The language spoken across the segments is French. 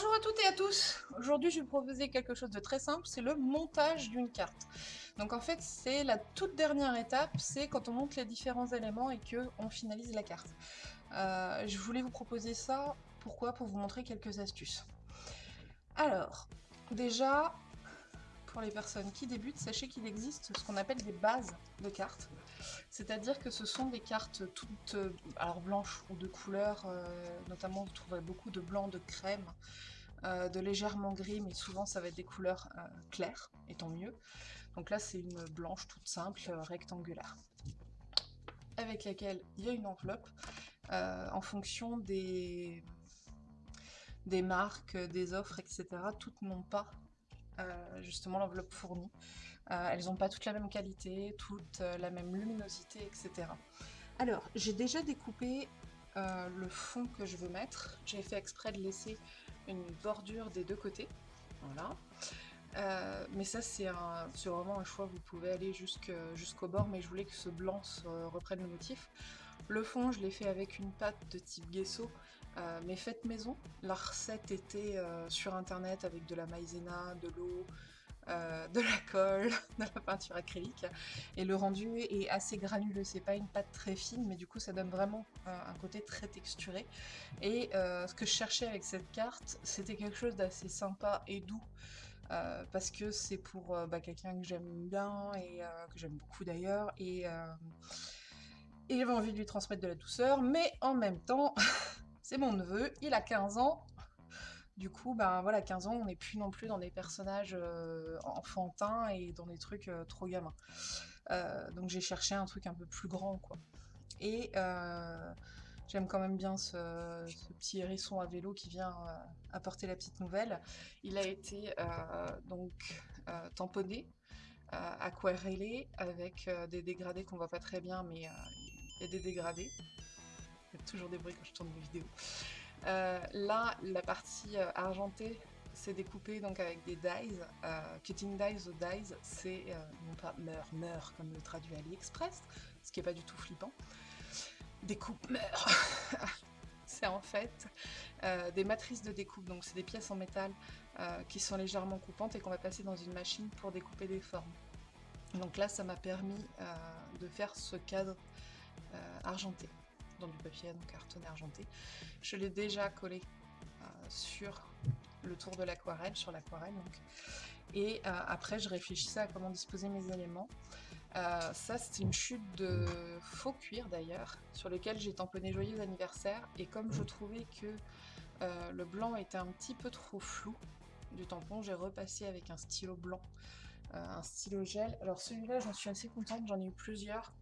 Bonjour à toutes et à tous Aujourd'hui je vais vous proposer quelque chose de très simple, c'est le montage d'une carte. Donc en fait c'est la toute dernière étape, c'est quand on monte les différents éléments et que on finalise la carte. Euh, je voulais vous proposer ça, pourquoi? Pour vous montrer quelques astuces. Alors, déjà, pour les personnes qui débutent, sachez qu'il existe ce qu'on appelle des bases de cartes. C'est-à-dire que ce sont des cartes toutes euh, alors blanches ou de couleur, euh, notamment vous trouverez beaucoup de blanc, de crème, euh, de légèrement gris, mais souvent ça va être des couleurs claires, et tant mieux. Donc là c'est une blanche toute simple, rectangulaire, avec laquelle il y a une enveloppe en fonction des, marques, des offres, etc. Toutes n'ont pas justement l'enveloppe fournie. Euh, elles n'ont pas toutes la même qualité, toutes euh, la même luminosité, etc. Alors, j'ai déjà découpé le fond que je veux mettre. J'ai fait exprès de laisser une bordure des deux côtés. Voilà. mais ça c'est vraiment un choix, vous pouvez aller jusqu'au bord, mais je voulais que ce blanc reprenne le motif. Le fond, je l'ai fait avec une pâte de type gesso, euh, mais faite maison. La recette était euh, sur internet avec de la maïzena, de l'eau, euh, de la colle, de la peinture acrylique. Et le rendu est assez granuleux, c'est pas une pâte très fine, mais du coup ça donne vraiment un côté très texturé. Et ce que je cherchais avec cette carte, c'était quelque chose d'assez sympa et doux. parce que c'est pour bah, quelqu'un que j'aime bien et que j'aime beaucoup d'ailleurs et et j'avais envie de lui transmettre de la douceur, mais en même temps, c'est mon neveu, il a 15 ans, du coup, ben voilà, 15 ans, on n'est plus non plus dans des personnages euh, enfantins et dans des trucs euh, trop gamins. Euh, donc j'ai cherché un truc un peu plus grand, quoi. Et j'aime quand même bien ce, petit hérisson à vélo qui vient apporter la petite nouvelle. Il a été donc tamponné, aquarellé, avec des dégradés qu'on voit pas très bien, mais et des dégradés. Il y a toujours des bruits quand je tourne mes vidéos. Euh, là, la partie euh, argentée, c'est découpé donc avec des dies. Euh, cutting dies ou dies, c'est non pas meurt, meurt comme le traduit AliExpress, ce qui est pas du tout flippant. Découpe, meurt C'est en fait des matrices de découpe, donc c'est des pièces en métal qui sont légèrement coupantes et qu'on va passer dans une machine pour découper des formes. Donc là, ça m'a permis de faire ce cadre argenté, dans du papier donc cartonné argenté. Je l'ai déjà collé euh, sur le tour de l'aquarelle, sur l'aquarelle. Et euh, après je réfléchissais à comment disposer mes éléments. ça c'est une chute de faux cuir d'ailleurs, sur lequel j'ai tamponné joyeux anniversaire. Et comme je trouvais que le blanc était un petit peu trop flou du tampon, j'ai repassé avec un stylo blanc euh, un stylo gel. Alors celui-là, j'en suis assez contente, j'en ai eu plusieurs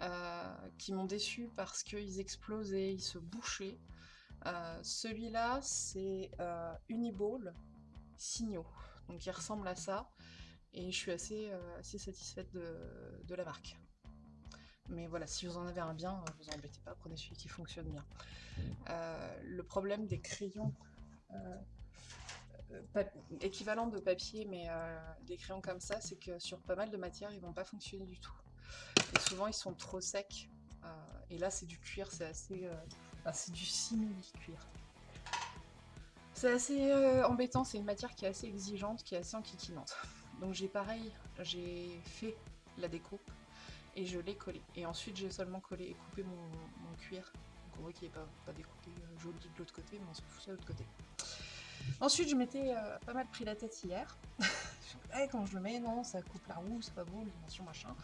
euh, qui m'ont déçu parce qu'ils explosaient, ils se bouchaient. Euh, celui-là, c'est Uniball Signaux, donc il ressemble à ça, et je suis assez, assez satisfaite de, la marque. Mais voilà, si vous en avez un bien, vous embêtez pas, prenez celui qui fonctionne bien. le problème des crayons euh, équivalent de papier, mais euh, des crayons comme ça, c'est que sur pas mal de matières, ils vont pas fonctionner du tout. Et souvent, ils sont trop secs. Euh, et là, c'est du cuir, c'est assez... c'est du simili-cuir. C'est assez embêtant, c'est une matière qui est assez exigeante, qui est assez enquiquinante. Donc j'ai pareil, j'ai fait la découpe et je l'ai collé. Et ensuite j'ai seulement collé et coupé mon, cuir. Donc on voit qu'il n'est pas, pas découpé joli de l'autre côté, mais on s'en fout de l'autre côté. Ensuite, je m'étais euh, pas mal pris la tête hier. Eh, quand je le mets, non, ça coupe la roue, c'est pas beau, dimension machin.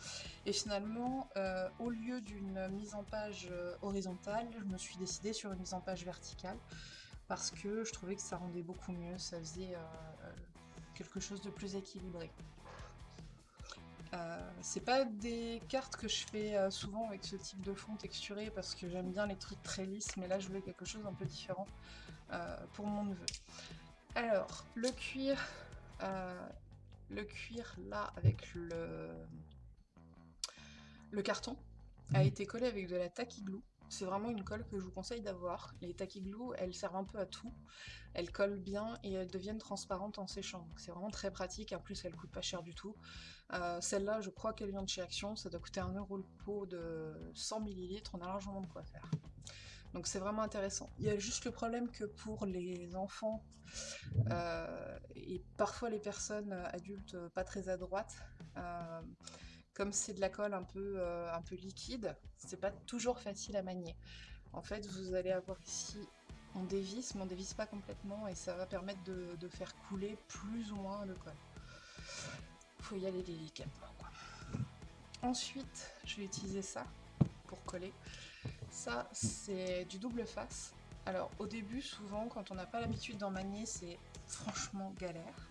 Et finalement, euh, au lieu d'une mise en page euh, horizontale, je me suis décidée sur une mise en page verticale parce que je trouvais que ça rendait beaucoup mieux, ça faisait quelque chose de plus équilibré. C'est pas des cartes que je fais souvent avec ce type de fond texturé parce que j'aime bien les trucs très lisses, mais là je voulais quelque chose un peu différent pour mon neveu. Alors, le cuir, euh, le cuir là avec le, le carton a été collé avec de la tacky glue. C'est vraiment une colle que je vous conseille d'avoir. Les tacky glue, elles servent un peu à tout. Elles collent bien et elles deviennent transparentes en séchant. c'est vraiment très pratique. En plus, elles coûtent pas cher du tout. Euh, celle-là, je crois qu'elle vient de chez Action. Ça doit coûter un euro le pot de 100 ml. On a largement de quoi faire. Donc c'est vraiment intéressant. Il y a juste le problème que pour les enfants euh, et parfois les personnes adultes pas très adroites, euh, comme c'est de la colle un peu, euh, un peu liquide, c'est pas toujours facile à manier. En fait, vous allez avoir ici, on dévisse, mais on dévisse pas complètement et ça va permettre de, faire couler plus ou moins le colle. Faut y aller délicatement. Ensuite, je vais utiliser ça pour coller. Ça, c'est du double face. Alors, au début, souvent, quand on n'a pas l'habitude d'en manier, c'est franchement galère.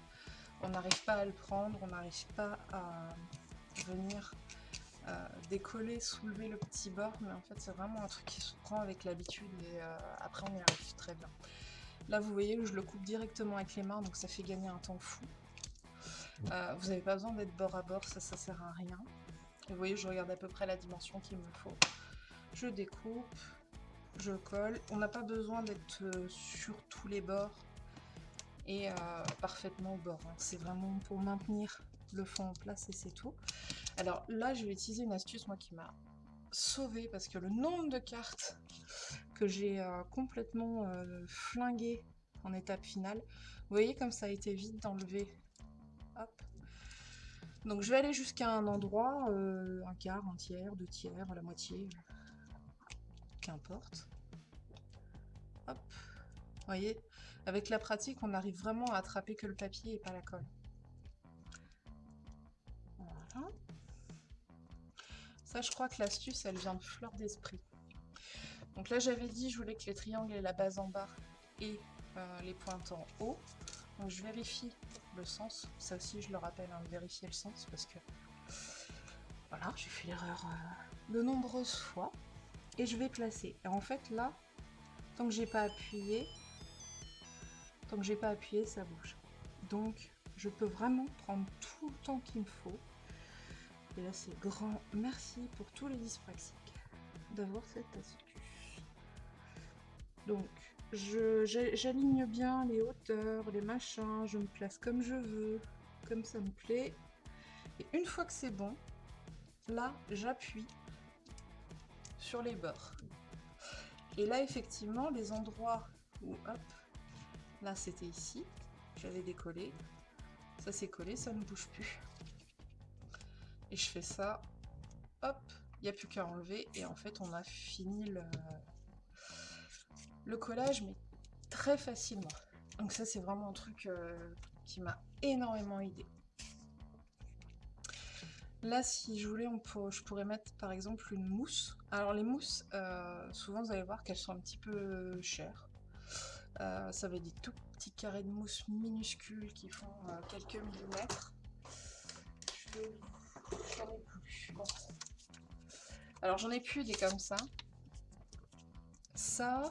On n'arrive pas à le prendre, on n'arrive pas à venir euh, décoller, soulever le petit bord, mais en fait, c'est vraiment un truc qui se prend avec l'habitude et euh, après, on y arrive très bien. Là, vous voyez, je le coupe directement avec les mains, donc ça fait gagner un temps fou. Euh, vous n'avez pas besoin d'être bord à bord, ça, ça sert à rien. Vous voyez, je regarde à peu près la dimension qu'il me faut je découpe, je colle. On n'a pas besoin d'être sur tous les bords et parfaitement au bord. Hein. C'est vraiment pour maintenir le fond en place et c'est tout. Alors là, je vais utiliser une astuce, moi, qui m'a sauvé parce que le nombre de cartes que j'ai euh, complètement flingué en étape finale, vous voyez comme ça a été vite d'enlever. Donc je vais aller jusqu'à un endroit, un quart, un tiers, deux tiers, la moitié, qu'importe. Hop. Vous voyez, avec la pratique, on arrive vraiment à attraper que le papier et pas la colle. Voilà. Ça, je crois que l'astuce, elle vient de fleur d'esprit. Donc là, j'avais dit, je voulais que les triangles aient la base en bas et euh, les pointes en haut. Donc je vérifie le sens. Ça aussi, je le rappelle, hein, vérifier le sens parce que voilà, j'ai fait l'erreur euh, de nombreuses fois et je vais placer. Et en fait là, tant que j'ai pas appuyé, tant que j'ai pas appuyé, ça bouge. Donc je peux vraiment prendre tout le temps qu'il me faut. Et là c'est grand merci pour tous les dyspraxiques d'avoir cette astuce. Donc j'aligne bien les hauteurs, les machins, je me place comme je veux, comme ça me plaît. Et une fois que c'est bon, là j'appuie sur les bords. Et là, effectivement, les endroits où, hop, là c'était ici, j'avais décollé, ça s'est collé, ça ne bouge plus. Et je fais ça, hop, il n'y a plus qu'à enlever, et en fait on a fini le, le collage, mais très facilement. Donc ça c'est vraiment un truc euh, qui m'a énormément aidé. Là, si je voulais, on je pourrais mettre par exemple une mousse. Alors les mousses, euh, souvent vous allez voir qu'elles sont un petit peu chères. Euh, ça va être des tout petits carrés de mousse minuscules qui font quelques millimètres. Alors j'en ai plus des comme ça. Ça,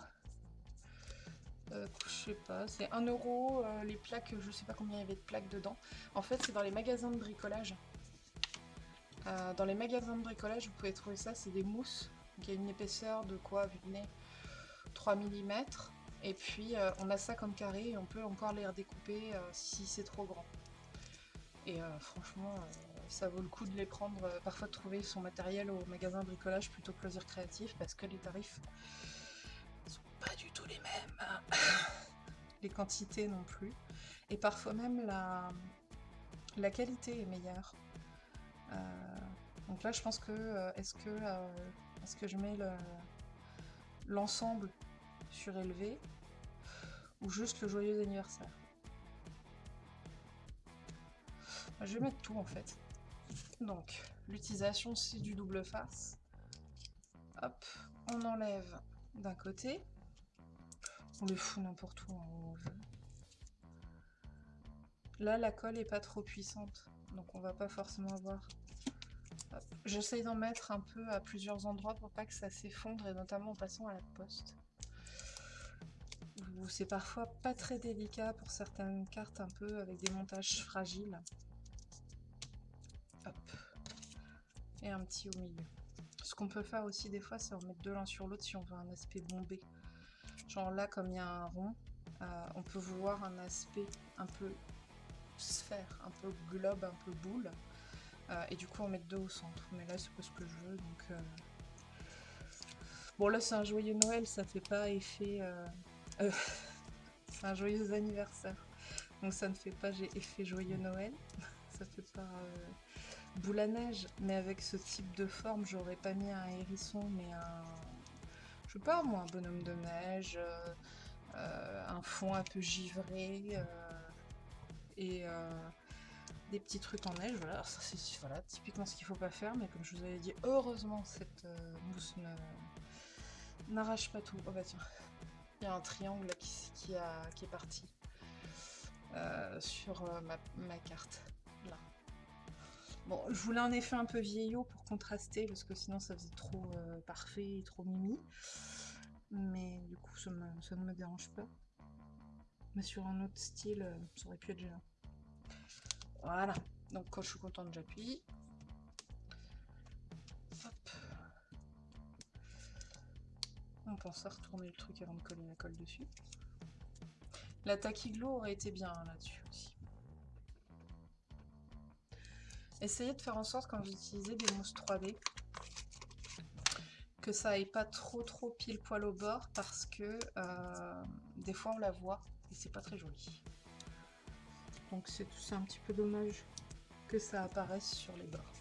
je sais pas, c'est 1 euro les plaques, je sais pas combien il y avait de plaques dedans. En fait, c'est dans les magasins de bricolage. Euh, dans les magasins de bricolage, vous pouvez trouver ça, c'est des mousses. qui a une épaisseur de quoi, vu 3 mm. Et puis euh, on a ça comme carré et on peut encore les redécouper euh, si c'est trop grand. Et franchement, ça vaut le coup de les prendre, parfois de trouver son matériel au magasin bricolage plutôt que loisir créatif parce que les tarifs sont pas du tout les mêmes. les quantités non plus. Et parfois même la, la qualité est meilleure. Euh, donc là, je pense que euh, est-ce que, euh, est-ce que je mets l'ensemble surélevé ou juste le joyeux anniversaire? Je vais mettre tout en fait. Donc, l'utilisation c'est du double face. Hop, on enlève d'un côté. On le fout n'importe où on veut. Là, la colle est pas trop puissante, donc on va pas forcément avoir J'essaye d'en mettre un peu à plusieurs endroits pour pas que ça s'effondre, et notamment en passant à la poste. C'est parfois pas très délicat pour certaines cartes un peu avec des montages fragiles. Et un petit au milieu. Ce qu'on peut faire aussi des fois, c'est en mettre deux l'un sur l'autre si on veut un aspect bombé. Genre là, comme il y a un rond, euh, on peut vouloir un aspect un peu sphère, un peu globe, un peu boule. Euh, et du coup on met deux au centre. Mais là c'est pas ce que je veux donc... Euh, Bon là c'est un joyeux Noël, ça fait pas effet... C'est un joyeux anniversaire. Donc ça ne fait pas j'ai effet joyeux Noël. ça fait pas boule à neige. Mais avec ce type de forme, j'aurais pas mis un hérisson, mais un... Je sais pas moi, un bonhomme de neige, un fond un peu givré, et des petits trucs en neige. Voilà, ça c'est voilà, typiquement ce qu'il faut pas faire, mais comme je vous avais dit, heureusement cette euh, mousse n'arrache pas tout. Oh bah tiens, il y a un triangle qui, a, qui est parti euh, sur euh, ma, carte. Bon, je voulais un effet un peu vieillot pour contraster, parce que sinon ça faisait trop parfait et trop mimi. Mais du coup, ça, ne me dérange pas. Mais sur un autre style, ça aurait pu être gênant. Voilà. Donc quand je suis contente, j'appuie. Hop. On pense à retourner le truc avant de coller la colle dessus. La taquiglo aurait été bien hein, là-dessus aussi. Essayez de faire en sorte quand vous utilisez des mousses 3D que ça aille pas trop trop pile poil au bord parce que euh, des fois on la voit et c'est pas très joli. Donc c'est un petit peu dommage que ça apparaisse sur les bords.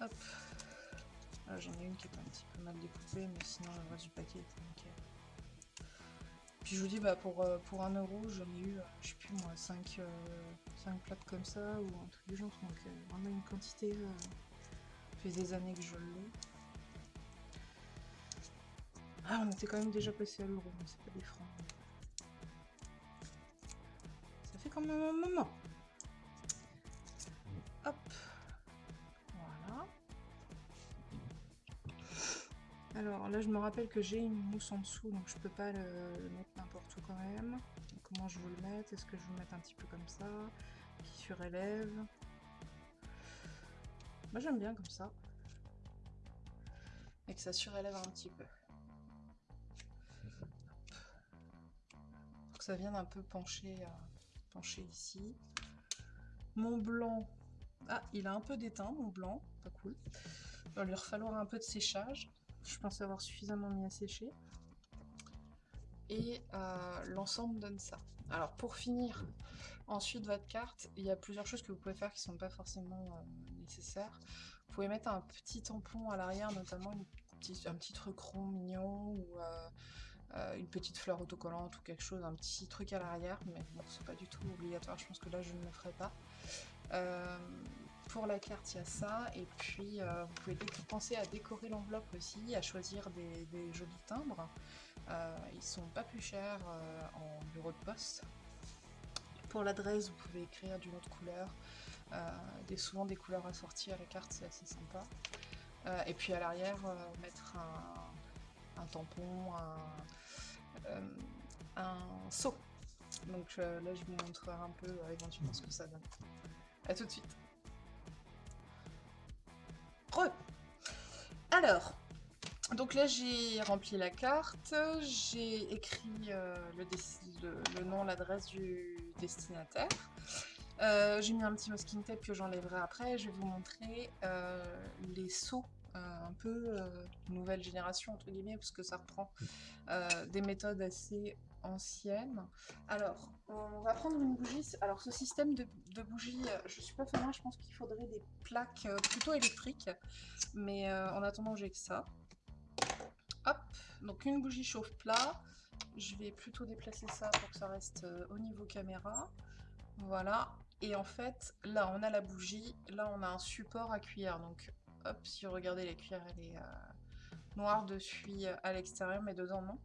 Hop. Ah, j'en ai une qui est un petit peu mal découpée, mais sinon le reste du paquet est nickel. Puis je vous dis, bah pour, euh, pour 1 euro, j'en ai eu, euh, je sais plus moi, 5, 5 plaques comme ça, ou un truc du genre. Donc euh, vraiment une quantité, ça fait des années que je l'ai. Ah, on était quand même déjà passé à l'euro, mais c'est pas des francs comme un moment. Alors là, je me rappelle que j'ai une mousse en dessous, donc je peux pas le, mettre n'importe où quand même. comment je veux le mettre Est-ce que je veux le mettre un petit peu comme ça? Qui surélève? Moi, j'aime bien comme ça. Et que ça surélève un petit peu. que ça vienne un peu pencher... à pencher ici. Mon blanc, ah, il a un peu d'éteint, mon blanc, pas cool. Il va lui falloir un peu de séchage. Je pense avoir suffisamment mis à sécher. Et euh, l'ensemble donne ça. Alors pour finir ensuite votre carte, il y a plusieurs choses que vous pouvez faire qui ne sont pas forcément euh, nécessaires. Vous pouvez mettre un petit tampon à l'arrière, notamment un petit truc rond mignon ou euh, une petite fleur autocollante ou quelque chose, un petit truc à l'arrière, mais bon, c'est pas du tout obligatoire, je pense que là je ne le ferai pas. Euh, pour la carte, il y a ça, et puis euh, vous pouvez penser à décorer l'enveloppe aussi, à choisir des, jolis timbres. ils sont pas plus chers en bureau de poste. Pour l'adresse, vous pouvez écrire d'une autre couleur, des, souvent des couleurs assorties à la carte, c'est assez sympa. et puis à l'arrière, mettre un, tampon, un, euh, un seau. Donc euh, là, je vous montrerai un peu euh, éventuellement ce que ça donne. A tout de suite. Alors, donc là j'ai rempli la carte, j'ai écrit le, nom, l'adresse du destinataire. j'ai mis un petit masking tape que j'enlèverai après. Je vais vous montrer les seaux euh, un peu euh, nouvelle génération, entre guillemets, parce que ça reprend euh, des méthodes assez anciennes. Alors, on va prendre une bougie. Alors, ce système de, de bougie, je suis pas fan, je pense qu'il faudrait des plaques plutôt électriques. Mais en attendant, j'ai que ça. Hop, donc une bougie chauffe plat. Je vais plutôt déplacer ça pour que ça reste au niveau caméra. Voilà. Et en fait, là, on a la bougie. Là, on a un support à cuillère. Donc, Hop, si vous regardez la cuillère, elle est euh, noire dessus euh, à l'extérieur, mais dedans non.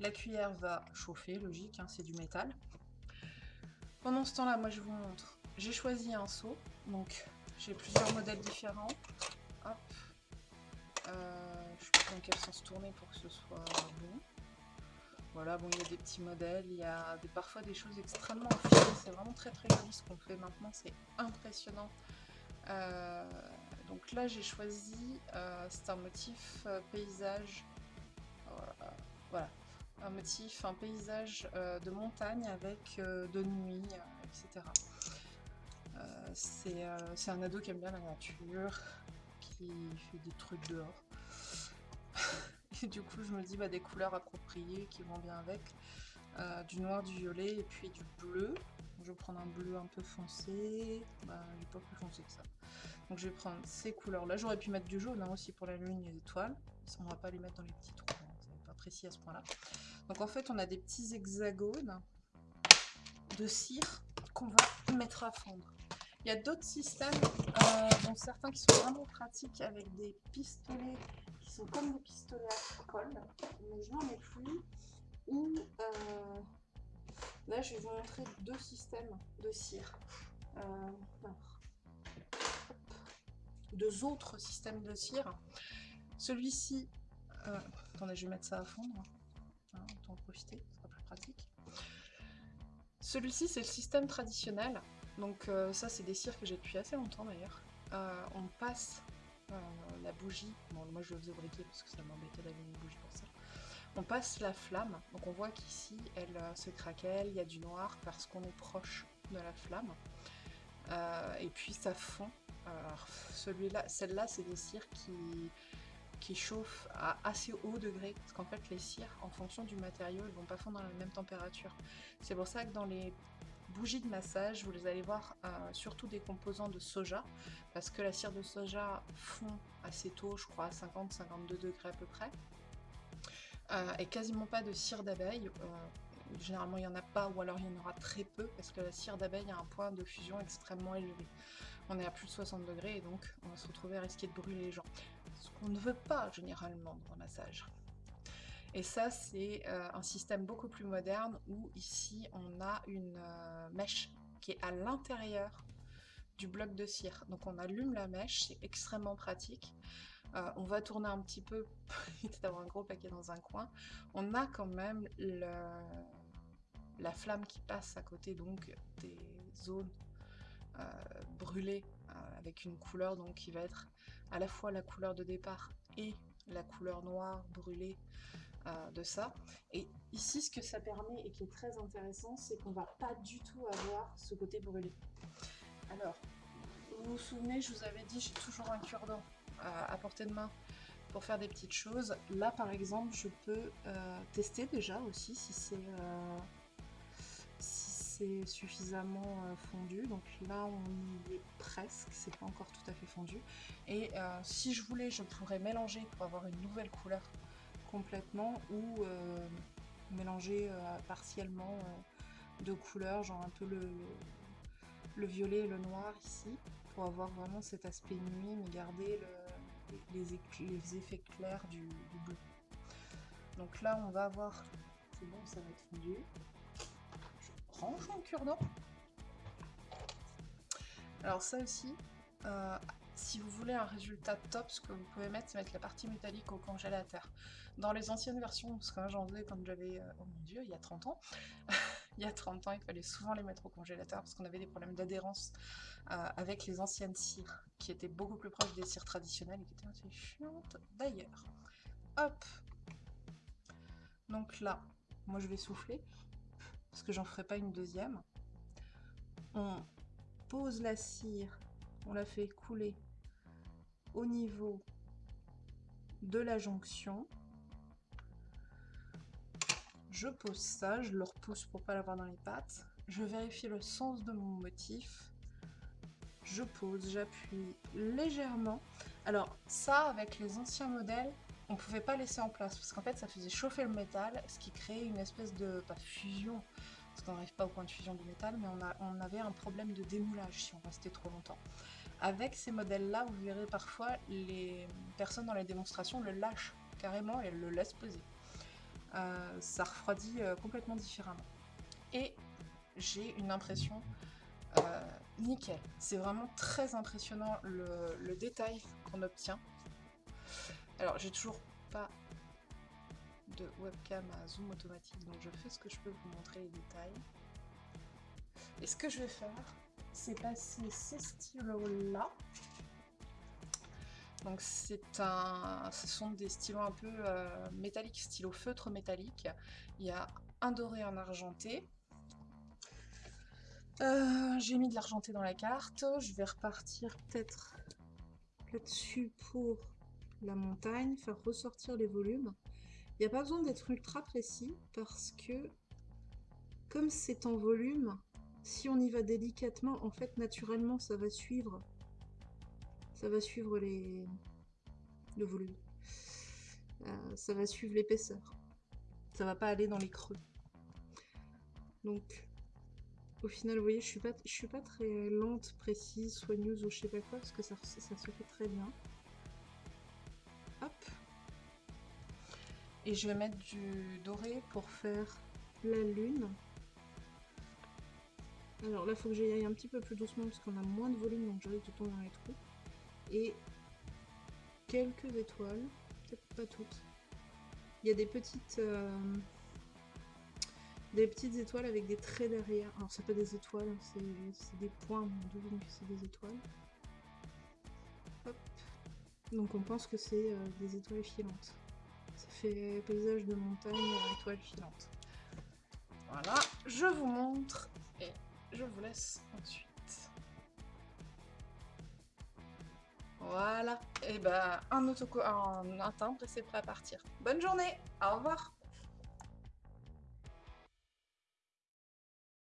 La cuillère va chauffer, logique, hein, c'est du métal. Pendant ce temps-là, moi je vous montre. J'ai choisi un seau, donc j'ai plusieurs modèles différents. Hop. Euh, je sais pas dans quel sens tourner pour que ce soit bon. Voilà, bon, il y a des petits modèles, il y a parfois des choses extrêmement affinées. C'est vraiment très très joli ce qu'on fait maintenant, c'est impressionnant. Euh, donc là j'ai choisi, euh, c'est un motif paysage, voilà, un motif, un paysage euh, de montagne avec de nuit, etc. c'est un ado qui aime bien la nature, qui fait des trucs dehors. Et du coup, je me dis bah, des couleurs appropriées qui vont bien avec. Euh, du noir, du violet et puis du bleu. Je vais prendre un bleu un peu foncé. Bah, n'est pas plus foncé que ça. Donc je vais prendre ces couleurs-là. J'aurais pu mettre du jaune hein, aussi pour la lune et les étoiles. On va pas les mettre dans les petits trous. Hein, c'est pas précis à ce point-là. Donc en fait, on a des petits hexagones de cire qu'on va mettre à fondre. Il y a d'autres systèmes, euh, dont certains qui sont vraiment pratiques avec des pistolets qui sont comme des pistolets à colle, mais je n'en ai plus. Ou euh, là, je vais vous montrer deux systèmes de cire. Euh, deux autres systèmes de cire. Celui-ci, attendez, je vais mettre ça à fondre. Hein, autant en profiter, ce sera plus pratique. Celui-ci, c'est le système traditionnel. Donc euh, ça, c'est des cires que j'ai depuis assez longtemps d'ailleurs. Euh, on passe euh, la bougie, bon moi je le faisais briquer parce que ça m'embêtait d'avoir une bougie pour ça. On passe la flamme, donc on voit qu'ici elle se craquelle, il y a du noir parce qu'on est proche de la flamme. et puis ça fond. celui-là, celle-là, c'est des cires qui, qui chauffent à assez haut degré, parce qu'en fait les cires, en fonction du matériau, elles vont pas fondre à la même température. C'est pour ça que dans les bougies de massage, vous les allez voir euh, surtout des composants de soja, parce que la cire de soja fond assez tôt, je crois à 50-52 degrés à peu près, euh, et quasiment pas de cire d'abeille. Euh, généralement il n'y en a pas, ou alors il y en aura très peu, parce que la cire d'abeille a un point de fusion extrêmement élevé. On est à plus de 60 degrés, et donc on va se retrouver à risquer de brûler les gens. Ce qu'on ne veut pas généralement dans le massage. Et ça, c'est euh, un système beaucoup plus moderne où ici, on a une euh, mèche qui est à l'intérieur du bloc de cire. Donc on allume la mèche, c'est extrêmement pratique. Euh, on va tourner un petit peu éviter d'avoir un gros paquet dans un coin. On a quand même la flamme qui passe à côté donc des zones brûlées avec une couleur donc qui va être à la fois la couleur de départ et la couleur noire brûlée euh, de ça. Et ici, ce que ça permet et qui est très intéressant, c'est qu'on va pas du tout avoir ce côté brûlé. Alors, vous vous souvenez, je vous avais dit, j'ai toujours un cure-dent à, portée de main pour faire des petites choses. Là, par exemple, je peux euh, tester déjà aussi si c'est euh, suffisamment fondu. Donc là, on y est presque, c'est pas encore tout à fait fondu. Et si je voulais, je pourrais mélanger pour avoir une nouvelle couleur complètement ou euh, mélanger euh, partiellement euh, de couleurs, genre un peu le, le violet et le noir ici, pour avoir vraiment cet aspect nuit, mais garder les, les, effets clairs du, bleu. Donc là, on va avoir... C'est bon, ça va être fondu. Cure-dent. Alors ça aussi, si vous voulez un résultat top, ce que vous pouvez mettre, c'est mettre la partie métallique au congélateur. Dans les anciennes versions, parce que moi j'en faisais quand j'avais, euh, oh mon dieu, il y a 30 ans, il y a 30 ans, il fallait souvent les mettre au congélateur parce qu'on avait des problèmes d'adhérence euh, avec les anciennes cires, qui étaient beaucoup plus proches des cires traditionnelles et qui étaient assez chiantes d'ailleurs. Hop Donc là, moi je vais souffler, parce que j'en ferai pas une deuxième. On pose la cire, on la fait couler au niveau de la jonction. Je pose ça, je le repousse pour pas l'avoir dans les pattes. Je vérifie le sens de mon motif. Je pose, j'appuie légèrement. Alors ça, avec les anciens modèles, on pouvait pas laisser en place parce qu'en fait ça faisait chauffer le métal, ce qui créait une espèce de, fusion, parce qu'on n'arrive pas au point de fusion du métal, mais on avait un problème de démoulage si on restait trop longtemps. Avec ces modèles-là, vous verrez parfois les personnes dans les démonstrations le lâchent carrément et le laissent poser. Euh, ça refroidit euh, complètement différemment. Et j'ai une impression euh, nickel. C'est vraiment très impressionnant le, détail qu'on obtient. Alors j'ai toujours pas de webcam à zoom automatique, donc je fais ce que je peux pour vous montrer les détails. Et ce que je vais faire, c'est passer ces stylos-là donc c'est un, ce sont des stylos un peu euh, métalliques, stylo feutre métallique. Il y a un doré, un argenté. Euh, j'ai mis de l'argenté dans la carte. Je vais repartir peut-être là-dessus pour la montagne, faire ressortir les volumes. Il n'y a pas besoin d'être ultra précis parce que comme c'est en volume, si on y va délicatement, en fait, naturellement, ça va suivre. Ça va suivre les... le volume. Euh, ça va suivre l'épaisseur. Ça va pas aller dans les creux. Donc, au final, vous voyez, je suis suis pas très lente, précise, soigneuse ou je sais pas quoi, parce que ça se fait très bien. Et je vais mettre du doré pour faire la lune. Alors là, il faut que j'y aille un petit peu plus doucement parce qu'on a moins de volume, donc j'arrive de tomber dans les trous. Et quelques étoiles, peut-être pas toutes. Il y a des petites, euh, des petites étoiles avec des traits derrière. Alors c'est pas des étoiles, hein, c'est des points, que c'est des étoiles. Donc on pense que c'est euh, des étoiles filantes. Ça fait paysage de montagne, étoiles filantes. Voilà, je vous montre et je vous laisse ensuite. Voilà, et ben un, un, un timbre et c'est prêt à partir. Bonne journée, au revoir